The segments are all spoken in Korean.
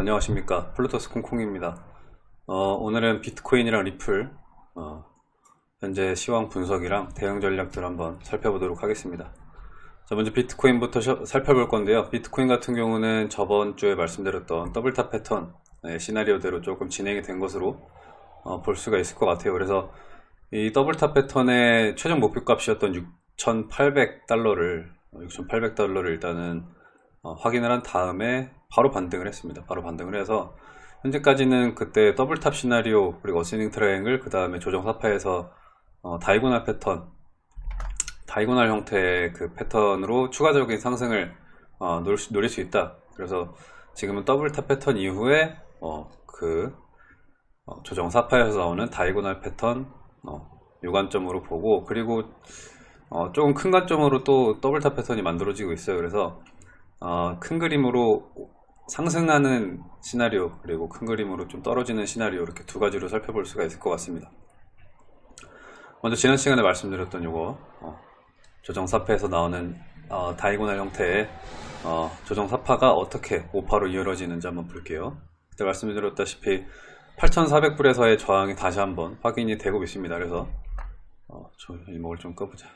안녕하십니까. 플루토스 콩콩입니다. 어, 오늘은 비트코인이랑 리플 어, 현재 시황 분석이랑 대응 전략들 한번 살펴보도록 하겠습니다. 자 먼저 비트코인부터 셔- 살펴볼 건데요. 비트코인 같은 경우는 저번 주에 말씀드렸던 double top 패턴 네, 시나리오대로 조금 진행이 된 것으로 어, 볼 수가 있을 것 같아요. 그래서 이 double top 패턴의 최종 목표 값이었던 6,800달러를 6,800달러를 일단은 어, 확인을 한 다음에 바로 반등을 했습니다. 바로 반등을 해서 현재까지는 그때 double top 시나리오 그리고 ascending triangle 그 다음에 조정 사파에서 어, diagonal 패턴 diagonal 형태의 그 패턴으로 추가적인 상승을 어, 노릴, 수, 노릴 수 있다. 그래서 지금은 double top 패턴 이후에 어, 그 어, 조정 사파에서 나오는 diagonal 패턴 어, 요 관점으로 보고 그리고 어, 조금 큰 관점으로 또 double top 패턴이 만들어지고 있어요. 그래서 어, 큰 그림으로 상승하는 시나리오 그리고 큰 그림으로 좀 떨어지는 시나리오 이렇게 두 가지로 살펴볼 수가 있을 것 같습니다. 먼저 지난 시간에 말씀드렸던 요거 어, 조정사파에서 나오는 어, diagonal 형태의 어, 조정사파가 어떻게 오파로 이어지는지 한번 볼게요. 그때 말씀드렸다시피 8,400불에서의 저항이 다시 한번 확인이 되고 있습니다. 그래서 어, 저 이목을 좀 꺼보자.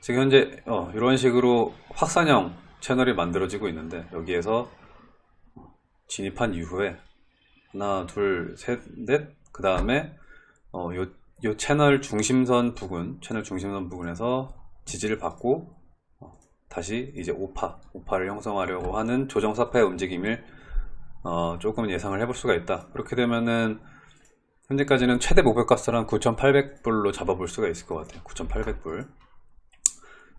지금 현재 어, 이런 식으로 확산형 채널이 만들어지고 있는데 여기에서 진입한 이후에 하나 둘셋넷그 다음에 어, 요, 요 채널 중심선 부근 채널 중심선 부근에서 지지를 받고 어, 다시 이제 오파 오파를 형성하려고 하는 조정 사파의 움직임을 어, 조금 예상을 해볼 수가 있다. 그렇게 되면은 현재까지는 최대 목표값을 한 9,800불로 잡아볼 수가 있을 것 같아요. 9,800불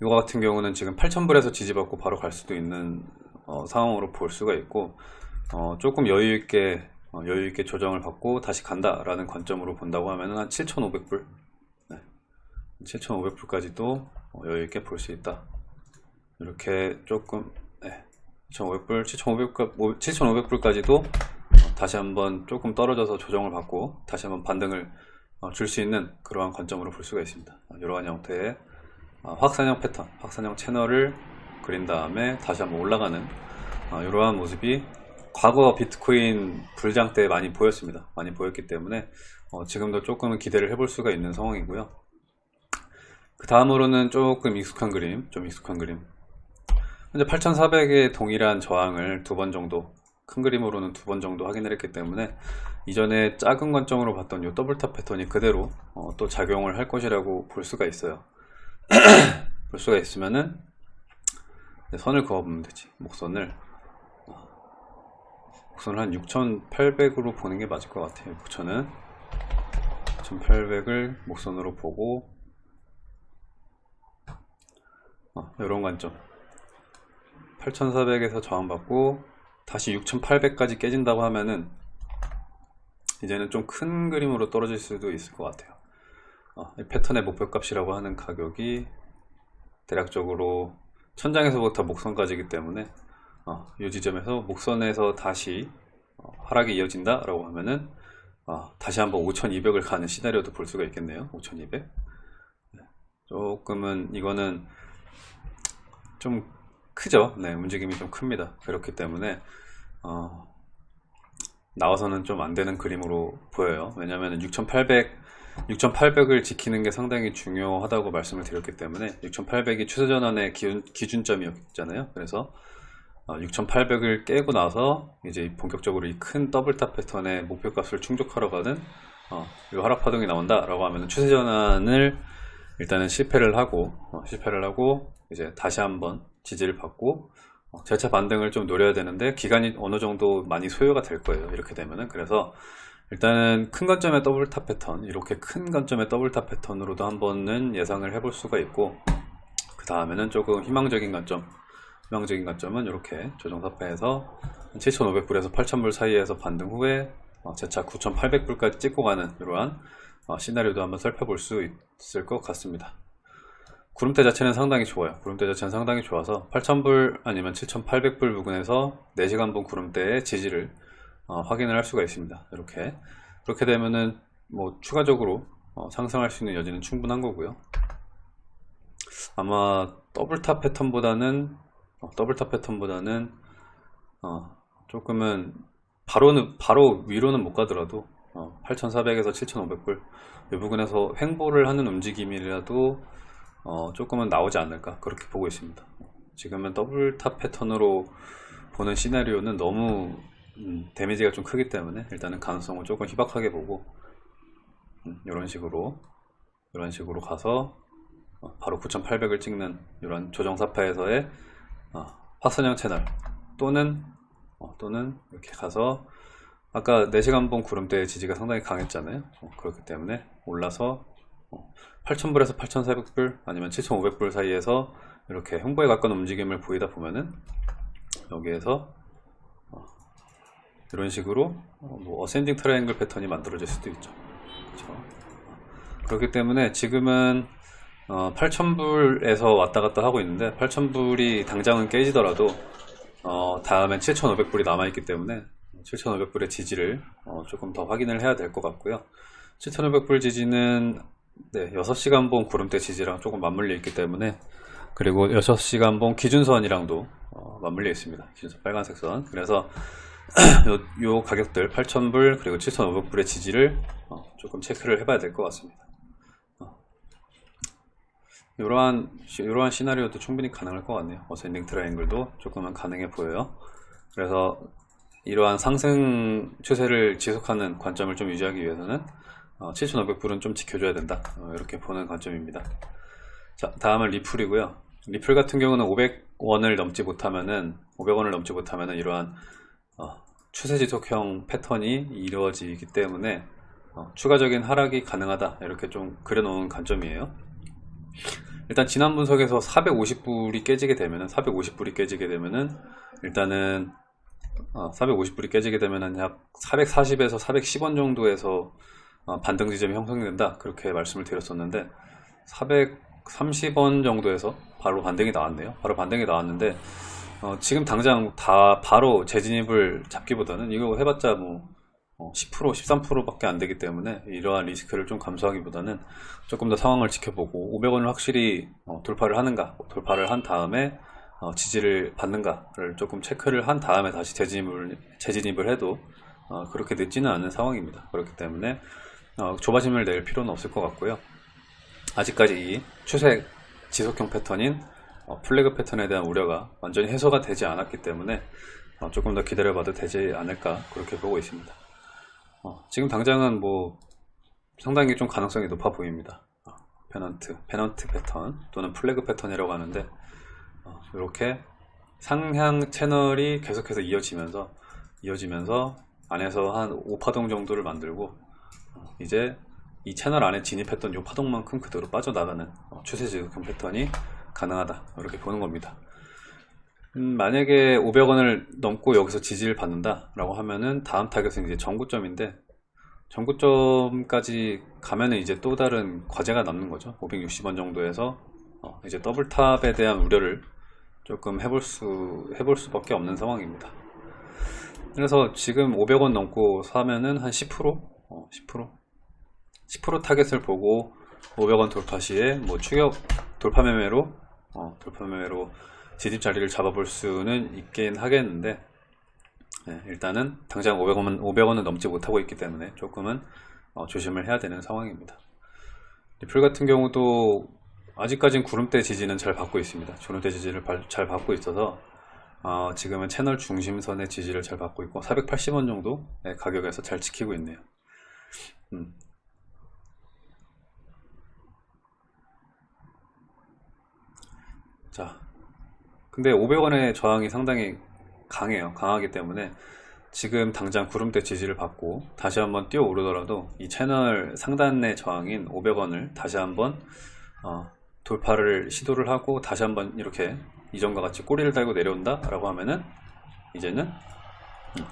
이거 같은 경우는 지금 8,000불에서 지지받고 바로 갈 수도 있는 어, 상황으로 볼 수가 있고 어, 조금 여유 있게 어, 여유 있게 조정을 받고 다시 간다 라는 관점으로 본다고 하면은 한 7,500불, 네. 7,500불까지도 여유 있게 볼 수 있다. 이렇게 조금 네. 7,500불, 7,500불, 7,500불까지도 다시 한번 조금 떨어져서 조정을 받고 다시 한번 반등을 어, 줄수 있는 그러한 관점으로 볼 수가 있습니다. 이러한 형태의 어, 확산형 패턴, 확산형 채널을 그린 다음에 다시 한번 올라가는 어, 이러한 모습이 과거 비트코인 불장 때 많이 보였습니다. 많이 보였기 때문에 어, 지금도 조금은 기대를 해볼 수가 있는 상황이고요. 그 다음으로는 조금 익숙한 그림, 좀 익숙한 그림. 현재 8,400의 동일한 저항을 두 번 정도, 큰 그림으로는 두 번 정도 확인을 했기 때문에 이전에 작은 관점으로 봤던 이 double top 패턴이 그대로 어, 또 작용을 할 것이라고 볼 수가 있어요. 볼 수가 있으면은 선을 그어보면 되지. 목선을. 목선을 한 6,800으로 보는 게 맞을 것 같아요. 목선은 6,800을 목선으로 보고 어, 이런 관점. 8,400에서 저항받고 다시 6,800까지 깨진다고 하면은 이제는 좀 큰 그림으로 떨어질 수도 있을 것 같아요 어, 이 패턴의 목표값이라고 하는 가격이 대략적으로 천장에서부터 목선까지이기 때문에 어, 이 지점에서 목선에서 다시 어, 하락이 이어진다 라고 하면은 어, 다시 한번 5200을 가는 시나리오도 볼 수가 있겠네요. 5200 조금은 이거는 좀 크죠? 네 움직임이 좀 큽니다. 그렇기 때문에 어, 나와서는 좀 안되는 그림으로 보여요. 왜냐하면 6800 6800을 지키는 게 상당히 중요하다고 말씀을 드렸기 때문에 6800이 추세 전환의 기준, 기준점이었잖아요. 그래서 6800을 깨고 나서 이제 본격적으로 이 큰 double top 패턴의 목표값을 충족하러 가는 어, 이 하락 파동이 나온다 라고 하면 추세 전환을 일단은 실패를 하고 어, 실패를 하고 이제 다시 한번 지지를 받고 어, 재차 반등을 좀 노려야 되는데 기간이 어느 정도 많이 소요가 될 거예요. 이렇게 되면은. 그래서 일단은 큰 관점의 double top 패턴 이렇게 큰 관점의 double top 패턴으로도 한번은 예상을 해볼 수가 있고 그 다음에는 조금 희망적인 관점 희망적인 관점은 이렇게 조정사파에서 7,500불에서 8,000불 사이에서 반등 후에 재차 9,800불까지 찍고 가는 이러한 시나리오도 한번 살펴볼 수 있을 것 같습니다. 구름대 자체는 상당히 좋아요. 구름대 자체는 상당히 좋아서 8,000불 아니면 7,800불 부근에서 4시간분 구름대의 지지를 어, 확인을 할 수가 있습니다. 이렇게. 그렇게 되면은 뭐 추가적으로 어, 상승할 수 있는 여지는 충분한 거고요. 아마 double top 패턴보다는 어, double top 패턴보다는 조금은 바로는 바로 위로는 못 가더라도 8,400에서 7,500불 이 부분에서 횡보를 하는 움직임이라도 어, 조금은 나오지 않을까 그렇게 보고 있습니다. 지금은 double top 패턴으로 보는 시나리오는 너무 음, damage가 좀 크기 때문에 일단은 가능성을 조금 희박하게 보고 음, 이런 식으로 이런 식으로 가서 어, 바로 9800을 찍는 이런 조정사파에서의 어, 화선형 채널 또는 어, 또는 이렇게 가서 아까 4시간 본 구름대의 지지가 상당히 강했잖아요. 어, 그렇기 때문에 올라서 8000불에서 8400불 아니면 7500불 사이에서 이렇게 횡보에 가까운 움직임을 보이다 보면은 여기에서 어, 이런 식으로 어, 뭐 ascending triangle 패턴이 만들어질 수도 있죠. 그렇죠? 그렇기 때문에 지금은 어, 8000불에서 왔다 갔다 하고 있는데 8000불이 당장은 깨지더라도 어, 다음엔 7500불이 남아있기 때문에 7500불의 지지를 어, 조금 더 확인을 해야 될 것 같고요. 7500불 지지는 네, 6시간 봉 구름대 지지랑 조금 맞물려 있기 때문에 그리고 6시간 봉 기준선이랑도 어, 맞물려 있습니다. 기준선 빨간색 선. 그래서 요, 요 가격들 8000불 그리고 7500불의 지지를 어, 조금 체크를 해봐야 될 것 같습니다. 어. 이러한 이러한 시나리오도 충분히 가능할 것 같네요. ascending triangle도 조금은 가능해 보여요. 그래서 이러한 상승 추세를 지속하는 관점을 좀 유지하기 위해서는 어, 7500불은 좀 지켜줘야 된다. 어, 이렇게 보는 관점입니다. 자 다음은 리플이고요. 리플 같은 경우는 500원을 넘지 못하면은 500원을 넘지 못하면은 이러한 어, 추세 지속형 패턴이 이루어지기 때문에 어, 추가적인 하락이 가능하다 이렇게 좀 그려놓은 관점이에요. 일단 지난 분석에서 450불이 깨지게 되면은 450불이 깨지게 되면은 일단은 어, 450불이 깨지게 되면은 약 440에서 410원 정도에서 어, 반등 지점이 형성된다 그렇게 말씀을 드렸었는데 430원 정도에서 바로 반등이 나왔네요. 바로 반등이 나왔는데 어, 지금 당장 다 바로 재진입을 잡기보다는 이거 해봤자 뭐 10% 13% 밖에 안 되기 때문에 이러한 리스크를 좀 감수하기보다는 조금 더 상황을 지켜보고 500원을 확실히 어, 돌파를 하는가 돌파를 한 다음에 어, 지지를 받는가를 조금 체크를 한 다음에 다시 재진입을, 재진입을 해도 어, 그렇게 늦지는 않은 상황입니다. 그렇기 때문에 어, 조바심을 낼 필요는 없을 것 같고요. 아직까지 이 추세 지속형 패턴인 어, flag 패턴에 대한 우려가 완전히 해소가 되지 않았기 때문에 어, 조금 더 기다려봐도 되지 않을까 그렇게 보고 있습니다. 어, 지금 당장은 뭐 상당히 좀 가능성이 높아 보입니다. pennant, pennant 패턴 또는 flag 패턴이라고 하는데 이렇게 상향 채널이 계속해서 이어지면서 이어지면서 안에서 한 5파동 정도를 만들고 이제 이 채널 안에 진입했던 이 파동만큼 그대로 빠져나가는 추세 지속형 패턴이 가능하다 이렇게 보는 겁니다 음, 만약에 500원을 넘고 여기서 지지를 받는다 라고 하면은 다음 타겟은 이제 전고점인데 전고점까지 가면은 이제 또 다른 과제가 남는 거죠 560원 정도에서 어, 이제 double top에 대한 우려를 조금 해볼 수 해볼 수밖에 없는 상황입니다 그래서 지금 500원 넘고 사면은 한 10%? 어, 10%? 10% 타겟을 보고 500원 돌파 시에 뭐 추격 돌파 매매로 어, 돌파 매매로 진입 자리를 잡아볼 수는 있긴 하겠는데 네, 일단은 당장 500원은 500원은 넘지 못하고 있기 때문에 조금은 어, 조심을 해야 되는 상황입니다. 리플 같은 경우도 아직까진 구름대 지지는 잘 받고 있습니다. 구름대 지지를 잘 받고 있어서 어, 지금은 채널 중심선의 지지를 잘 받고 있고 480원 정도 가격에서 잘 지키고 있네요. 음. 자, 근데 500원의 저항이 상당히 강해요. 강하기 때문에 지금 당장 구름대 지지를 받고 다시 한번 뛰어 오르더라도 이 채널 상단의 저항인 500원을 다시 한번 어, 돌파를 시도를 하고 다시 한번 이렇게 이전과 같이 꼬리를 달고 내려온다 라고 하면은 이제는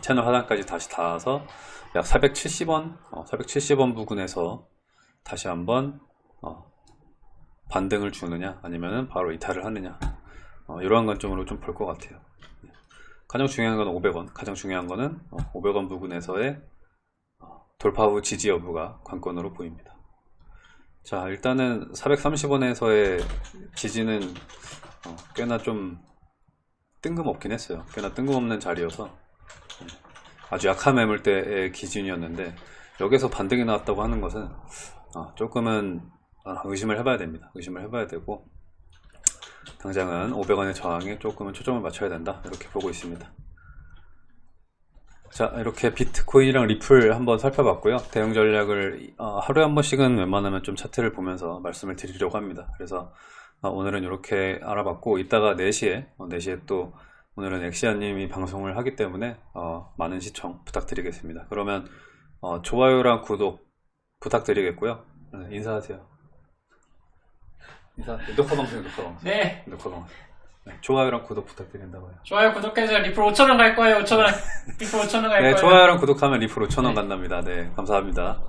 채널 하단까지 다시 닿아서 약 470원 어, 470원 부근에서 다시 한번 어, 반등을 주느냐 아니면 바로 이탈을 하느냐. 어, 이러한 관점으로 좀 볼 것 같아요. 가장 중요한 건 500원. 가장 중요한 거는 500원 부근에서의 어, 돌파 후 지지 여부가 관건으로 보입니다. 자 일단은 430원에서의 지지는 어, 꽤나 좀 뜬금없긴 했어요. 꽤나 뜬금없는 자리여서 아주 약한 매물대의 기준이었는데 여기서 반등이 나왔다고 하는 것은 어, 조금은 아, 의심을 해봐야 됩니다. 의심을 해봐야 되고 당장은 500원의 저항에 조금은 초점을 맞춰야 된다 이렇게 보고 있습니다. 자 이렇게 비트코인이랑 리플 한번 살펴봤고요. 대응 전략을 어, 하루에 한 번씩은 웬만하면 좀 차트를 보면서 말씀을 드리려고 합니다. 그래서 어, 오늘은 이렇게 알아봤고 이따가 4시에 4시에 또 오늘은 엑시아님이 방송을 하기 때문에 어, 많은 시청 부탁드리겠습니다. 그러면 어, 좋아요랑 구독 부탁드리겠고요. 네, 인사하세요. 인사. 녹화 방송, 녹화 방송. 네. 녹화 방송. 네, 좋아요랑 구독 부탁드린다고요. 좋아요, 구독해주세요. 리플 5천원 갈 거예요, 5천원. 리플 5천원 갈 네, 거예요. 좋아요랑 구독하면 리플 5,000원 네. 간답니다. 네, 감사합니다.